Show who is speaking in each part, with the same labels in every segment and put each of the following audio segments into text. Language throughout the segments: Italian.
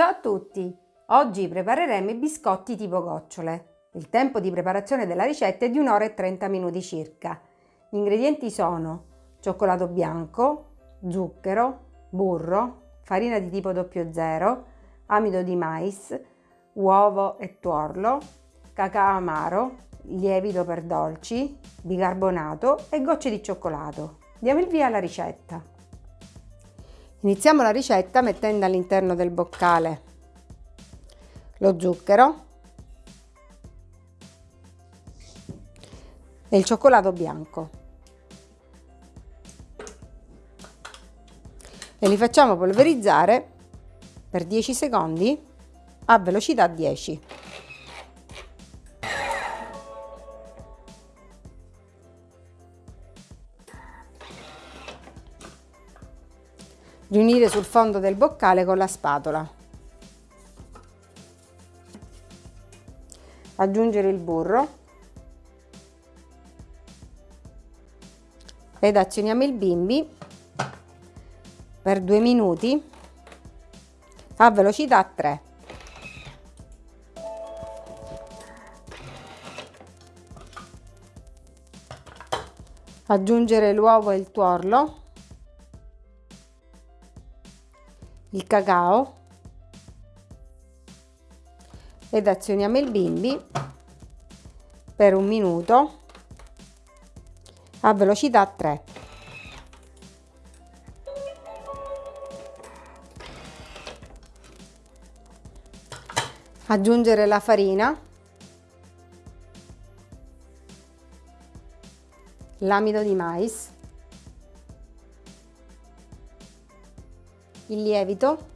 Speaker 1: Ciao a tutti! Oggi prepareremo i biscotti tipo gocciole. Il tempo di preparazione della ricetta è di 1 ora e 30 minuti circa. Gli ingredienti sono cioccolato bianco, zucchero, burro, farina di tipo 00, amido di mais, uovo e tuorlo, cacao amaro, lievito per dolci, bicarbonato e gocce di cioccolato. Diamo il via alla ricetta. Iniziamo la ricetta mettendo all'interno del boccale lo zucchero e il cioccolato bianco e li facciamo polverizzare per 10 secondi a velocità 10. Riunire sul fondo del boccale con la spatola. Aggiungere il burro ed azioniamo il bimbi per due minuti a velocità 3. Aggiungere l'uovo e il tuorlo il cacao ed azioniamo il bimbi per un minuto a velocità 3. Aggiungere la farina, l'amido di mais il lievito.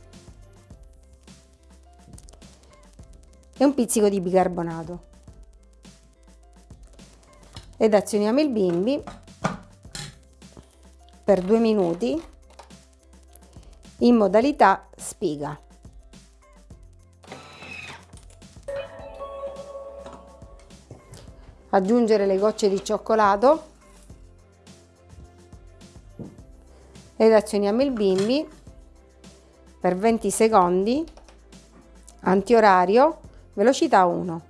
Speaker 1: E un pizzico di bicarbonato. Ed azioniamo il bimbi per due minuti in modalità spiga. Aggiungere le gocce di cioccolato. Ed azioniamo il bimbi per 20 secondi, antiorario, velocità 1.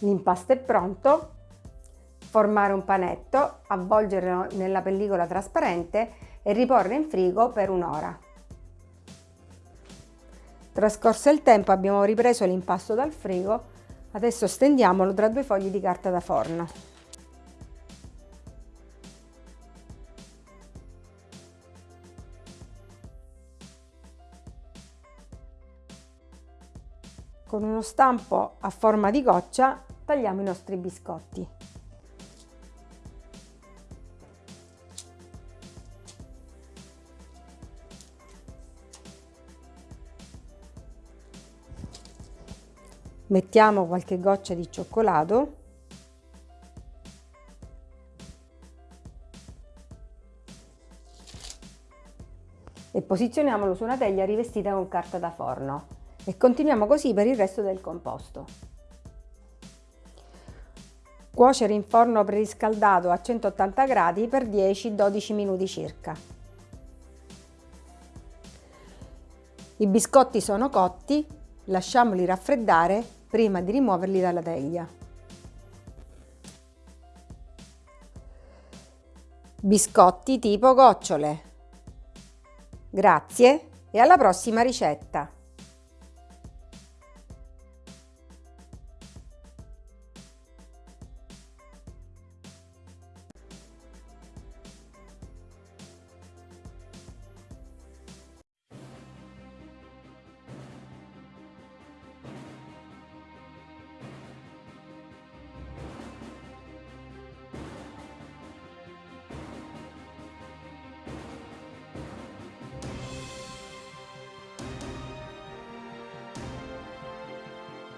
Speaker 1: L'impasto è pronto, formare un panetto, avvolgerlo nella pellicola trasparente e riporre in frigo per un'ora. Trascorso il tempo abbiamo ripreso l'impasto dal frigo Adesso stendiamolo tra due fogli di carta da forno. Con uno stampo a forma di goccia tagliamo i nostri biscotti. Mettiamo qualche goccia di cioccolato e posizioniamolo su una teglia rivestita con carta da forno e continuiamo così per il resto del composto. Cuocere in forno preriscaldato a 180 gradi per 10-12 minuti circa. I biscotti sono cotti, lasciamoli raffreddare prima di rimuoverli dalla teglia. Biscotti tipo gocciole. Grazie e alla prossima ricetta!